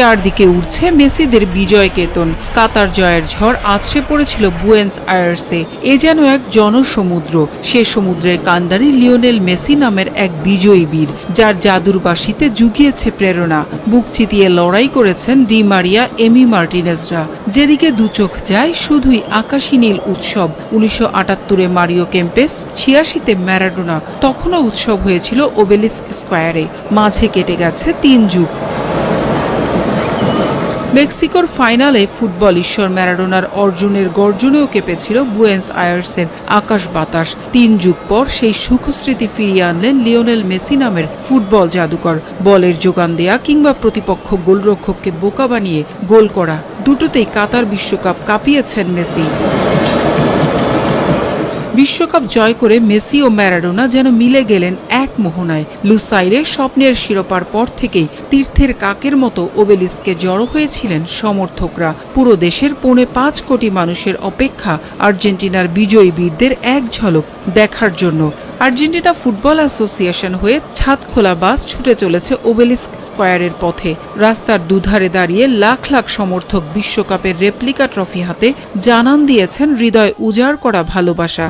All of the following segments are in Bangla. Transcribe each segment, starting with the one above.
চারদিকে উঠছে মেসিদের বিজয় কেতন। কাতার জয়ের ঝড় আছড়ে পড়েছিল বুয়েন্স আয়ার্সে। এ যেন এক জনসমুদ্র। সে সমুদ্রের কান্ডারি লিওনেল মেসি নামের এক বিজয়ী বীর, যার জাদুর বাসিতে জুগিয়েছে প্রেরণা। বুক চিতিয়ে লড়াই করেছেন ডি মারিয়া, এমি মার্টিনেজরা। যেদিকে দুচোখ যায়, শুধুই আকাশী নীল উৎসব। উনিশশো আটাত্তরে মারিও কেম্পেস, ছিয়াশিতে ম্যারাডোনা। তখনও উৎসব হয়েছিল ওবেলিস্ক স্কোয়ারে। মাঝে কেটে গেছে তিন যুগ। মেক্সিকোর ফাইনালে ফুটবল ঈশ্বর ম্যারাডোনার অর্জুনের গর্জনেও কেঁপেছিল বুয়েন্স আয়ার্সের আকাশ বাতাস। তিন যুগ পর সেই সুখস্মৃতি ফিরিয়ে আনলেন লিওনেল মেসি নামের ফুটবল জাদুকর। বলের যোগান দেয়া কিংবা প্রতিপক্ষ গোলরক্ষককে বোকা বানিয়ে গোল করা, দুটোতেই কাতার বিশ্বকাপ কাঁপিয়েছেন মেসি। বিশ্বকাপ জয় করে মেসি ও ম্যারাডোনা যেন মিলে গেলেন মোহনায় লুসাইরে স্বপ্নের শিরোপার পর থেকেই তীর্থের কাকের মতো ওবেলিসকে জড়ো হয়েছিলেন সমর্থকরা। পুরো দেশের পৌনে পাঁচ কোটি মানুষের অপেক্ষা আর্জেন্টিনার বিজয়ী বীরদের এক ঝলক দেখার জন্য। আর্জেন্টিনা ফুটবল অ্যাসোসিয়েশন হয়ে ছাদ খোলা বাস ছুটে চলেছে ওবেলিস্ক স্কোয়ারের পথে। রাস্তার দুধারে দাঁড়িয়ে লাখ লাখ সমর্থক বিশ্বকাপের রেপ্লিকা ট্রফি হাতে জানান দিয়েছেন হৃদয় উজাড় করা ভালোবাসা।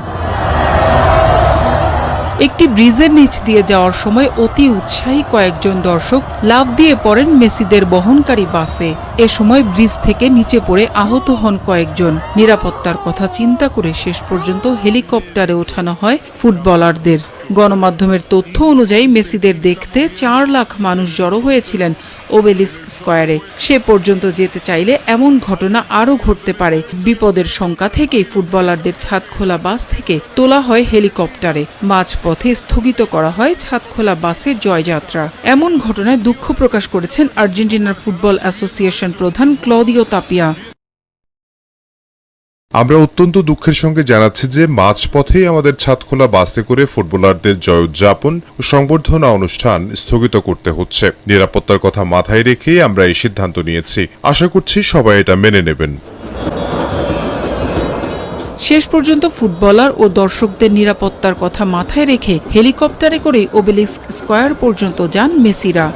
একটি ব্রিজের নিচ দিয়ে যাওয়ার সময় অতি উৎসাহী কয়েকজন দর্শক লাভ দিয়ে পড়েন মেসিদের বহনকারী বাসে। এ সময় ব্রিজ থেকে নিচে পড়ে আহত হন কয়েকজন। নিরাপত্তার কথা চিন্তা করে শেষ পর্যন্ত হেলিকপ্টারে ওঠানো হয় ফুটবলারদের। গণমাধ্যমের তথ্য অনুযায়ী মেসিদের দেখতে চার লাখ মানুষ জড়ো হয়েছিলেন ওবেলিস্ক স্কোয়ারে। সে পর্যন্ত যেতে চাইলে এমন ঘটনা আরও ঘটতে পারে। বিপদের শঙ্কা থেকেই ফুটবলারদের ছাদ খোলা বাস থেকে তোলা হয় হেলিকপ্টারে। মাঝপথে স্থগিত করা হয় ছাদ খোলা বাসের জয়যাত্রা। এমন ঘটনায় দুঃখ প্রকাশ করেছেন আর্জেন্টিনার ফুটবল অ্যাসোসিয়েশন প্রধান ক্লদিও তাপিয়া। আমরা অত্যন্ত দুঃখের সঙ্গে জানাচ্ছি যে মাঝপথেই আমাদের ছাদখোলা বাসে করে ফুটবলারদের জয় উদযাপন ও সংবর্ধনা অনুষ্ঠান স্থগিত করতে হচ্ছে। নিরাপত্তার কথা মাথায় রেখেই আমরা এই সিদ্ধান্ত নিয়েছি। আশা করছি সবাই এটা মেনে নেবেন। শেষ পর্যন্ত ফুটবলার ও দর্শকদের নিরাপত্তার কথা মাথায় রেখে হেলিকপ্টারে করে ওবেলিস্ক স্কোয়ার পর্যন্ত যান মেসিরা।